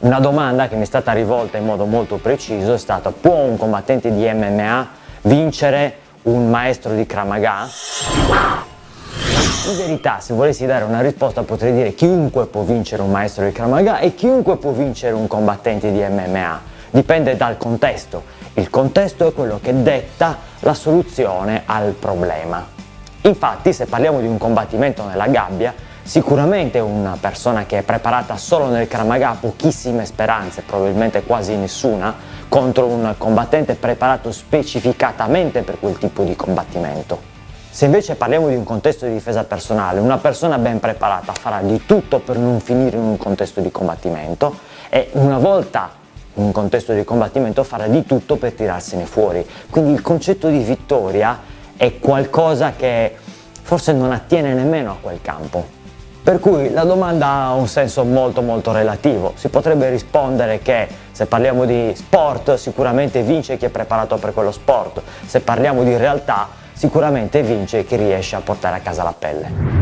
Una domanda che mi è stata rivolta in modo molto preciso è stata può un combattente di MMA vincere un maestro di Kramaga? In verità, se volessi dare una risposta potrei dire chiunque può vincere un maestro di Kramaga e chiunque può vincere un combattente di MMA. Dipende dal contesto. Il contesto è quello che detta la soluzione al problema. Infatti, se parliamo di un combattimento nella gabbia, Sicuramente una persona che è preparata solo nel Kramaga ha pochissime speranze, probabilmente quasi nessuna, contro un combattente preparato specificatamente per quel tipo di combattimento. Se invece parliamo di un contesto di difesa personale, una persona ben preparata farà di tutto per non finire in un contesto di combattimento e una volta in un contesto di combattimento farà di tutto per tirarsene fuori. Quindi il concetto di vittoria è qualcosa che forse non attiene nemmeno a quel campo. Per cui la domanda ha un senso molto molto relativo. Si potrebbe rispondere che se parliamo di sport sicuramente vince chi è preparato per quello sport, se parliamo di realtà sicuramente vince chi riesce a portare a casa la pelle.